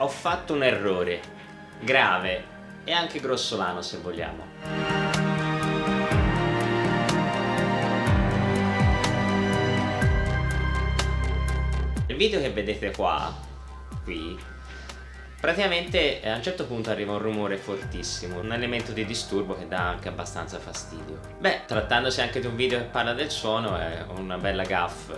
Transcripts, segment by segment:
ho fatto un errore grave e anche grossolano se vogliamo. Il video che vedete qua, qui, praticamente a un certo punto arriva un rumore fortissimo, un elemento di disturbo che dà anche abbastanza fastidio. Beh, trattandosi anche di un video che parla del suono è una bella gaff,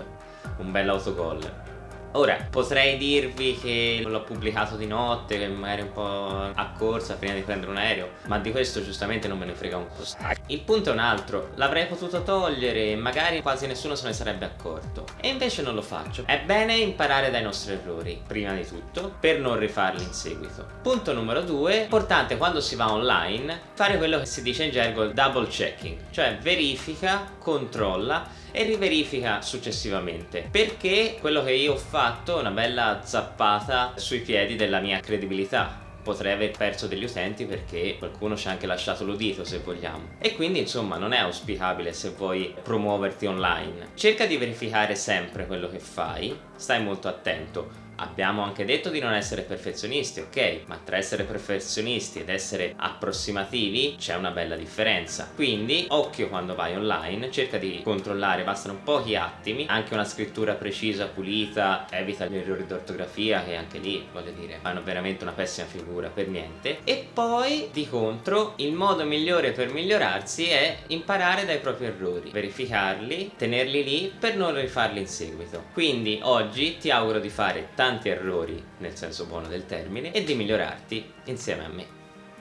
un bel autogol. Ora, potrei dirvi che l'ho pubblicato di notte, che magari un po' a corsa prima di prendere un aereo, ma di questo giustamente non me ne frega un po'. Il punto è un altro, l'avrei potuto togliere e magari quasi nessuno se ne sarebbe accorto. E invece non lo faccio. È bene imparare dai nostri errori, prima di tutto, per non rifarli in seguito. Punto numero due, importante quando si va online, fare quello che si dice in gergo double checking, cioè verifica, controlla e riverifica successivamente. Perché quello che io ho fatto è una bella zappata sui piedi della mia credibilità. Potrei aver perso degli utenti perché qualcuno ci ha anche lasciato l'udito se vogliamo. E quindi insomma non è auspicabile se vuoi promuoverti online. Cerca di verificare sempre quello che fai. Stai molto attento Abbiamo anche detto di non essere perfezionisti, ok? Ma tra essere perfezionisti ed essere approssimativi c'è una bella differenza. Quindi, occhio quando vai online, cerca di controllare, bastano pochi attimi, anche una scrittura precisa, pulita, evita gli errori d'ortografia che anche lì, voglio dire, fanno veramente una pessima figura per niente. E poi, di contro, il modo migliore per migliorarsi è imparare dai propri errori, verificarli, tenerli lì per non rifarli in seguito. Quindi, oggi ti auguro di fare tanti tanti errori nel senso buono del termine e di migliorarti insieme a me.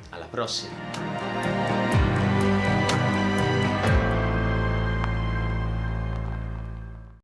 Alla prossima!